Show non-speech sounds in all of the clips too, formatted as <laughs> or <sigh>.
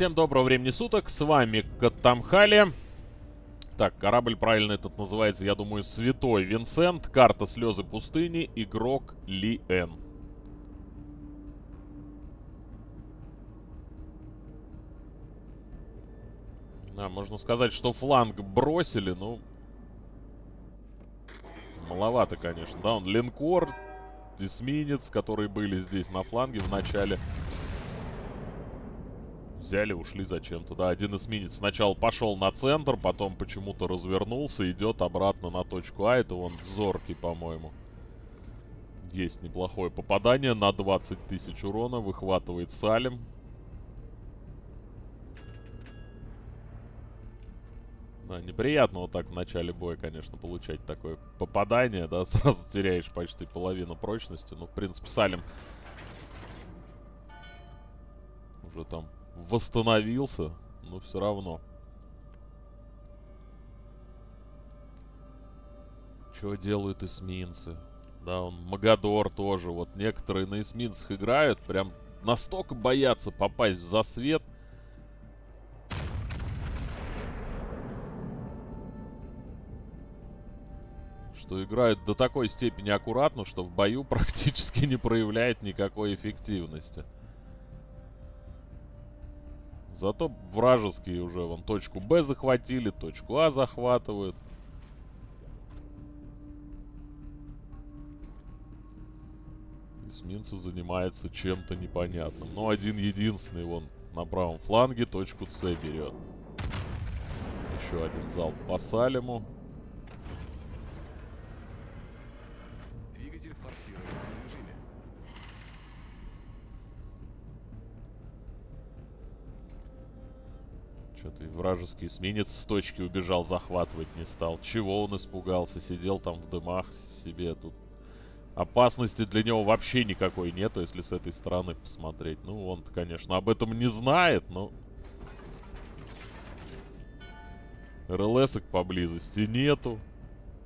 Всем доброго времени суток, с вами Катамхали. Так, корабль правильно этот называется, я думаю, Святой Винсент. Карта Слезы пустыни, игрок Ли Эн. Да, можно сказать, что фланг бросили, ну... Маловато, конечно. Да, он линкор, эсминец, которые были здесь на фланге в начале. Взяли, ушли зачем-то. Да, один эсминец сначала пошел на центр, потом почему-то развернулся, идет обратно на точку А. Это вон зоркий, по-моему. Есть неплохое попадание на 20 тысяч урона. Выхватывает Салим. Да, неприятно вот так в начале боя, конечно, получать такое попадание, да, <laughs> сразу теряешь почти половину прочности. Ну, в принципе, Салим уже там восстановился, но все равно. Что делают эсминцы? Да, он Магадор тоже. Вот некоторые на эсминцах играют, прям настолько боятся попасть в засвет, что играют до такой степени аккуратно, что в бою <laughs> практически не проявляет никакой эффективности. Зато вражеские уже вон точку Б захватили, точку А захватывают. Эсминцы занимаются чем-то непонятным. Но один единственный вон на правом фланге точку С берет. Еще один залп по Салему. Вражеский эсминец с точки убежал, захватывать не стал. Чего он испугался? Сидел там в дымах себе тут. Опасности для него вообще никакой нету, если с этой стороны посмотреть. Ну, он конечно, об этом не знает, но... РЛСок поблизости нету.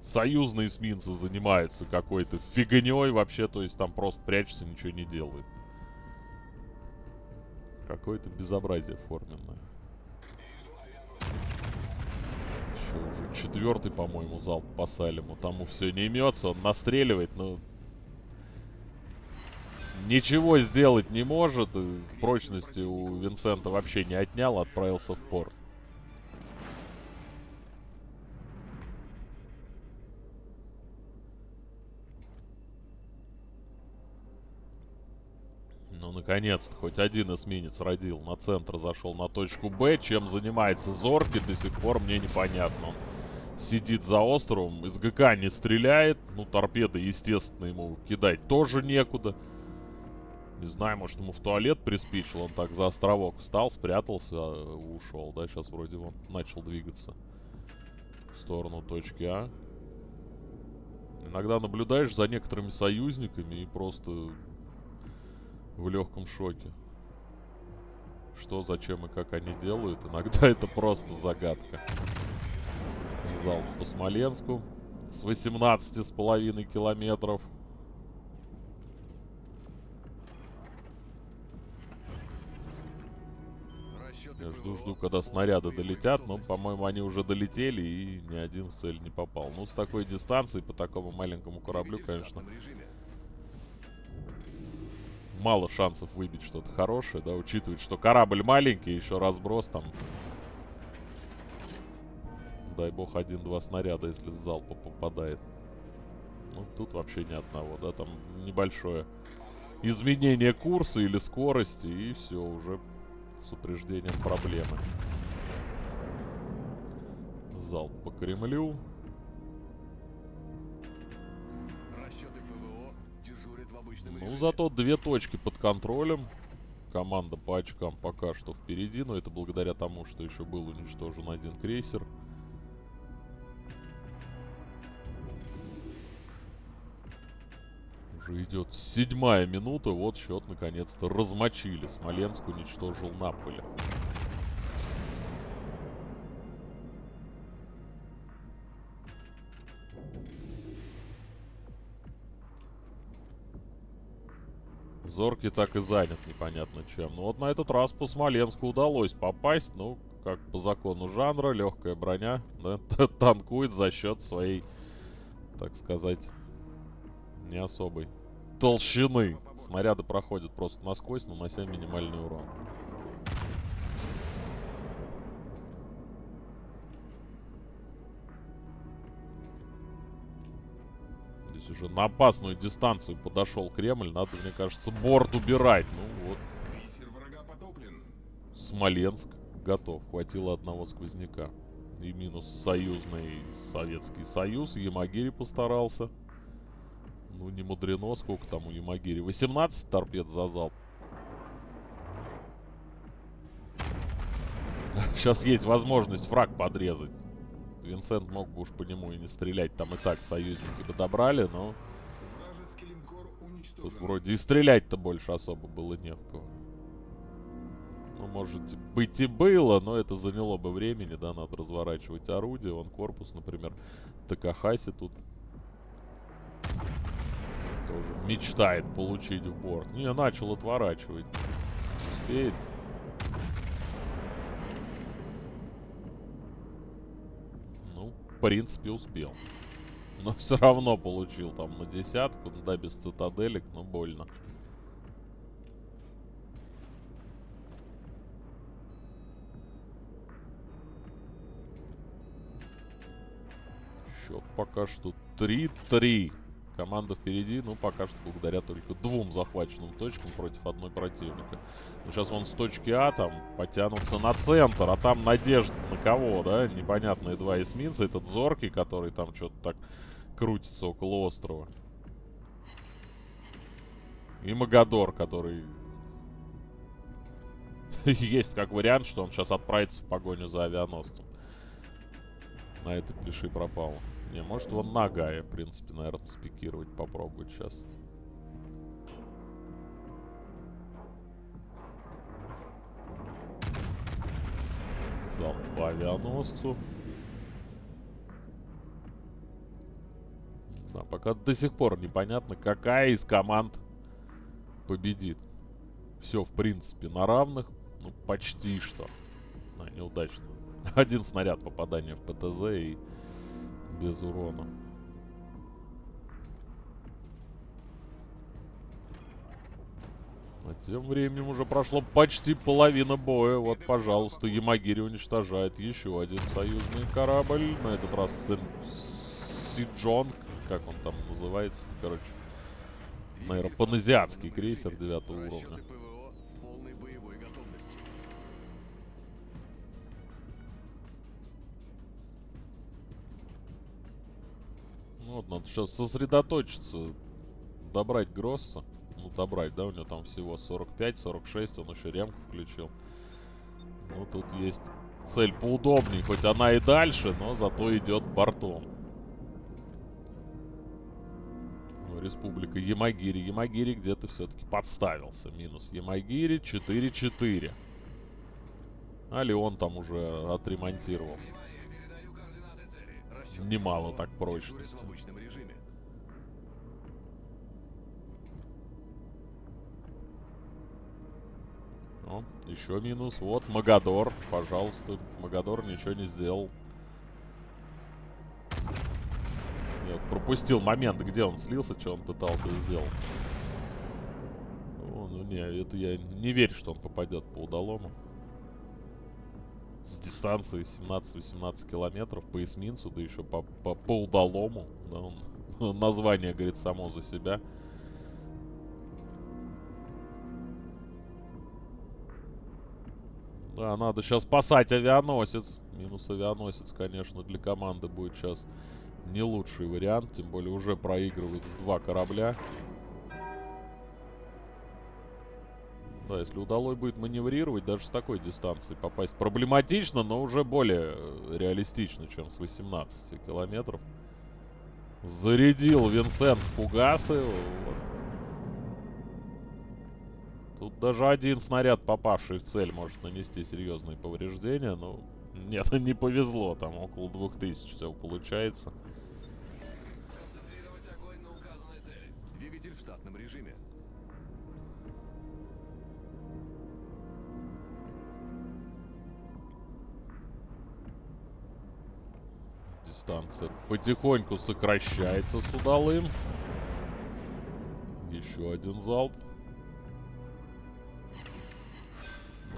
Союзные эсминцы занимаются какой-то фигней вообще, то есть там просто прячется, ничего не делает. Какое-то безобразие форменное. Еще уже четвертый, по-моему, залп по Салиму. Тому все не имется, он настреливает, но... Ничего сделать не может. Прочности у Винсента вообще не отнял, отправился в порт. Наконец-то, хоть один эсминец родил. На центр зашел на точку Б. Чем занимается Зорки, до сих пор мне непонятно. Он сидит за островом, из ГК не стреляет. Ну, торпеды, естественно, ему кидать тоже некуда. Не знаю, может, ему в туалет приспичил. Он так за островок встал, спрятался, ушел. Да, сейчас вроде он начал двигаться в сторону точки А. Иногда наблюдаешь за некоторыми союзниками и просто в легком шоке. Что, зачем и как они делают, иногда <laughs> это просто загадка. Залп по Смоленску с 18 с половиной километров. Я жду-жду, когда снаряды долетят, но, по-моему, они уже долетели и ни один в цель не попал. Ну, с такой дистанции, по такому маленькому кораблю, конечно, мало шансов выбить что-то хорошее, да, учитывая, что корабль маленький, еще разброс там. Дай бог, один-два снаряда, если с залпа попадает. Ну, тут вообще ни одного, да, там небольшое изменение курса или скорости, и все, уже с упреждением проблемы. Залп по Кремлю. Ну, зато две точки под контролем. Команда по очкам пока что впереди, но это благодаря тому, что еще был уничтожен один крейсер. Уже идет седьмая минута, вот счет наконец-то размочили. Смоленск уничтожил Наполе. Зоркий так и занят непонятно чем. Ну вот на этот раз по Смоленску удалось попасть. Ну, как по закону жанра, легкая броня, да, танкует за счет своей, так сказать, не особой толщины. Снаряды проходят просто насквозь, нанося минимальный урон. Здесь уже на опасную дистанцию подошел Кремль. Надо, мне кажется, борт убирать. Ну вот. Смоленск готов. Хватило одного сквозняка. И минус союзный Советский Союз. Ямагири постарался. Ну, не мудрено. Сколько там у Ямагири? 18 торпед за залп. Сейчас есть возможность фраг подрезать. Винсент мог бы уж по нему и не стрелять. Там и так союзники подобрали, но... Тут вроде и стрелять-то больше особо было не в кого. Ну, может быть и было, но это заняло бы времени, да, надо разворачивать орудие. Вон корпус, например, Такахаси тут тоже мечтает получить в борт. Не, начал отворачивать. Успеет. Ну, в принципе, успел. Но <laughs> все равно получил там на десятку, да, без цитаделек, но больно. Счет пока что 3-3. Команда впереди, ну, пока что благодаря только двум захваченным точкам против одной противника. Ну, сейчас вон с точки А там потянутся на центр, а там надежда на кого, да? Непонятные два эсминца. Этот Зоркий, который там что-то так крутится около острова. И Магадор, который... <laughs> Есть как вариант, что он сейчас отправится в погоню за авианосцем. На этой клиши пропало. Не, может вон Нагая, в принципе, наверное, спикировать попробовать сейчас. Залп авианосцу. Да, пока до сих пор непонятно, какая из команд победит. Все, в принципе, на равных. Ну, почти что. А, неудачно. Один снаряд попадания в ПТЗ и без урона. А тем временем уже прошло почти половина боя. Вот, пожалуйста, Ямагири уничтожает еще один союзный корабль. На этот раз Сиджонг, как он там называется, короче. Наверное, паназиатский крейсер девятого уровня. Вот, надо сейчас сосредоточиться. Добрать Гросса. Ну, добрать, да, у него там всего 45-46, он еще ремку включил. Ну, тут есть цель поудобнее, хоть она и дальше, но зато идет бортом. Ну, Республика Ямагири. Ямагири где-то все-таки подставился. Минус Ямагири 4-4. А Леон там уже отремонтировал немало так прочности. О, еще минус. Вот Магадор. Пожалуйста. Магадор ничего не сделал. Нет, пропустил момент, где он слился, что он пытался сделать. О, ну не, это я не верю, что он попадет по удалому дистанции 17-18 километров по эсминцу, да еще по, по, по удалому. Да, он, <laughs> название говорит само за себя. Да, надо сейчас спасать авианосец. Минус авианосец, конечно, для команды будет сейчас не лучший вариант. Тем более уже проигрывают два корабля. Да, если удалось будет маневрировать, даже с такой дистанции попасть проблематично, но уже более э, реалистично, чем с 18 километров. Зарядил Винсент фугасы. Тут даже один снаряд, попавший в цель, может нанести серьезные повреждения. Но нет, <laughs> не повезло. Там около 2000 все получается. Двигатель в штатном режиме. Дистанция потихоньку сокращается с удалым. Еще один залп.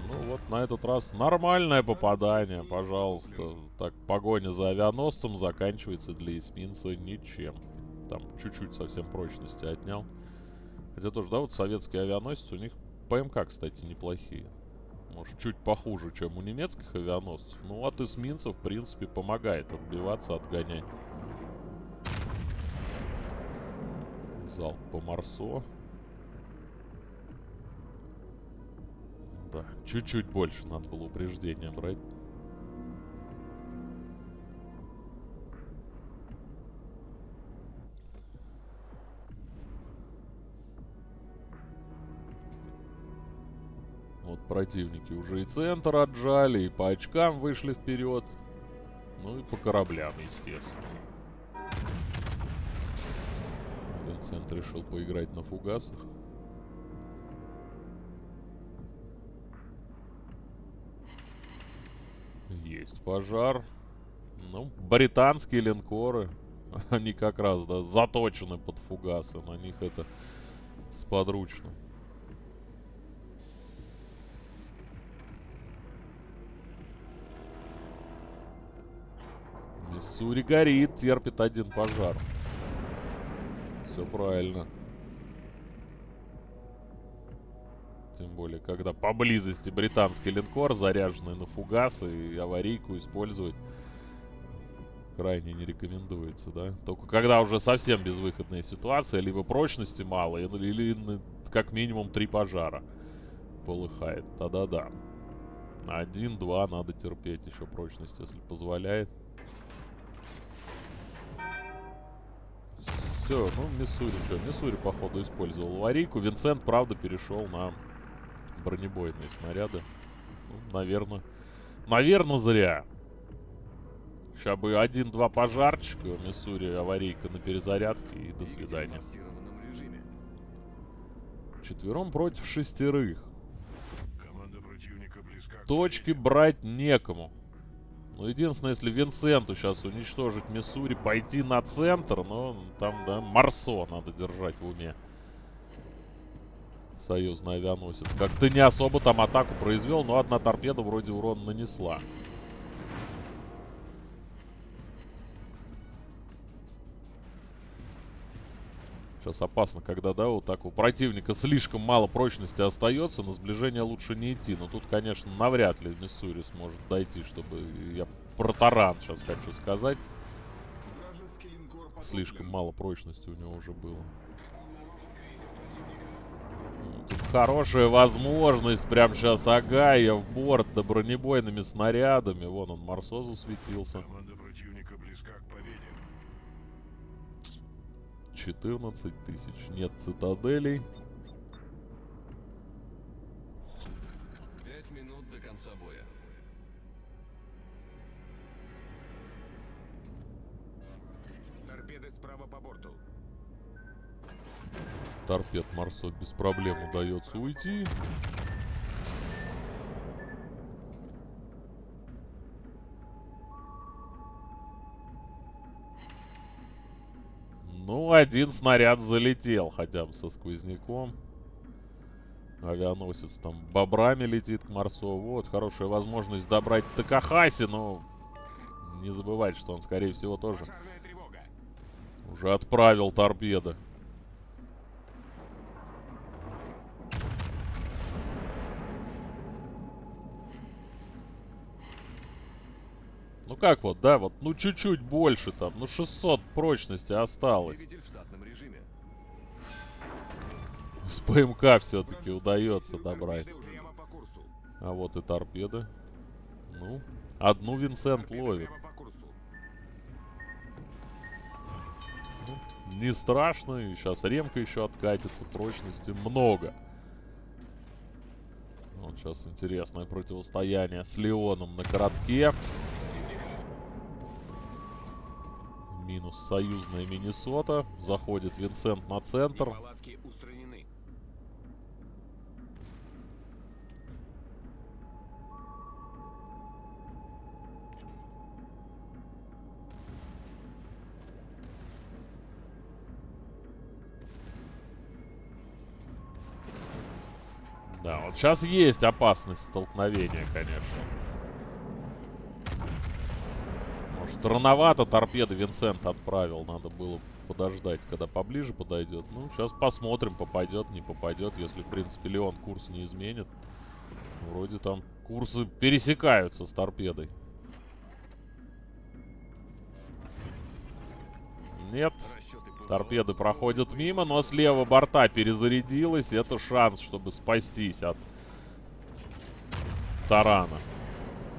Ну вот на этот раз нормальное попадание, пожалуйста. Так, погоня за авианосцем заканчивается для эсминца ничем. Там чуть-чуть совсем прочности отнял. Хотя тоже, да, вот советские авианосцы, у них ПМК, кстати, неплохие. Может, чуть похуже, чем у немецких авианосцев. Ну, от эсминцев, в принципе, помогает отбиваться, отгонять. Залп по Марсо. Да, чуть-чуть больше надо было упреждения брать. Противники уже и центр отжали, и по очкам вышли вперед. Ну и по кораблям, естественно. Винсент решил поиграть на фугасах. Есть пожар. Ну, британские линкоры. <laughs> Они как раз, да, заточены под фугасы. На них это сподручно. Миссури горит, терпит один пожар. Все правильно. Тем более, когда поблизости британский линкор, заряженный на фугасы, и аварийку использовать крайне не рекомендуется, да? Только когда уже совсем безвыходная ситуация, либо прочности мало, или, или как минимум три пожара полыхает. Да-да-да. Один-два надо терпеть еще прочность, если позволяет. Все, ну Миссури, что, Миссури, походу, использовал аварийку. Винсент, правда, перешел на бронебойные снаряды. Ну, наверное, наверное, зря. Сейчас бы один-два пожарчика, Миссури, аварийка на перезарядке и до свидания. Четвером против шестерых. Точки брать некому. Ну, единственное, если Винсенту сейчас уничтожить Миссури, пойти на центр, но там, да, Марсо надо держать в уме. Союзный авианосец. Как-то не особо там атаку произвел, но одна торпеда вроде урон нанесла. Сейчас опасно, когда, да, вот так у противника слишком мало прочности остается, на сближение лучше не идти. Но тут, конечно, навряд ли Миссури сможет дойти, чтобы... Я про таран сейчас хочу сказать. Слишком мало прочности у него уже было. Тут хорошая возможность прям сейчас Агая в борт да бронебойными снарядами. Вон он, Марсо засветился. 14 тысяч. Нет цитаделей. Пять минут до конца боя. Торпеды справа по борту. Торпед Марсо без проблем удается уйти. Один снаряд залетел хотя бы со сквозняком. Авианосец там бобрами летит к Марсо. Вот, хорошая возможность добрать Такахаси, но не забывать, что он, скорее всего, тоже уже отправил торпеды. Ну как вот, да, вот, ну чуть-чуть больше там, ну 600 прочности осталось. С ПМК все-таки удается добрать. А вот и торпеды. Ну, одну Винсент ловит. курсу. Не страшно, и сейчас ремка еще откатится, прочности много. Вот сейчас интересное противостояние с Леоном на коротке. минус союзная Миннесота. Заходит Винсент на центр. Да, вот сейчас есть опасность столкновения, конечно. Может, рановато торпеды Винсент отправил. Надо было подождать, когда поближе подойдет. Ну, сейчас посмотрим, попадет, не попадет. Если, в принципе, Леон курс не изменит. Вроде там курсы пересекаются с торпедой. Нет. Торпеды проходят мимо, но слева борта перезарядилась. Это шанс, чтобы спастись от тарана.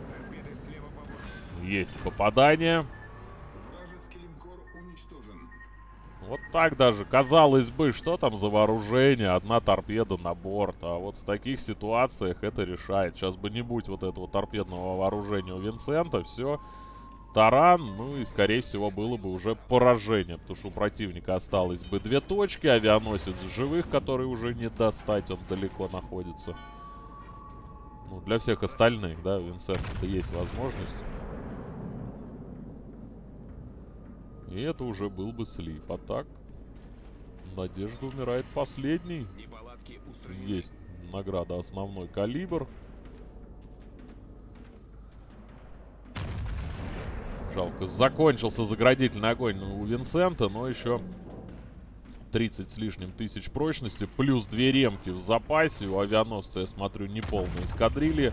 Торпеды слева по борту. Есть попадание. Вот так даже. Казалось бы, что там за вооружение? Одна торпеда на борт. А вот в таких ситуациях это решает. Сейчас бы не будь вот этого торпедного вооружения у Винсента, все. Таран, ну и скорее всего было бы уже поражение. Потому что у противника осталось бы две точки. Авианосец живых, который уже не достать, он далеко находится. Ну, для всех остальных, да, у Винсента есть возможность. И это уже был бы слив. А так, Надежда умирает последний. Устранены. Есть награда основной калибр. Жалко, закончился заградительный огонь у Винсента, но еще 30 с лишним тысяч прочности, плюс две ремки в запасе. У авианосца, я смотрю, неполная эскадрилья.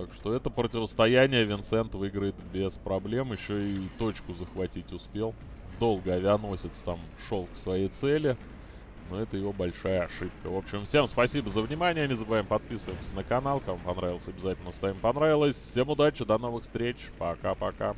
Так что это противостояние Винсент выиграет без проблем. Еще и точку захватить успел. Долго авианосец там шел к своей цели. Но это его большая ошибка. В общем, всем спасибо за внимание. Не забываем подписываться на канал. Кому понравилось, обязательно ставим понравилось. Всем удачи, до новых встреч. Пока-пока.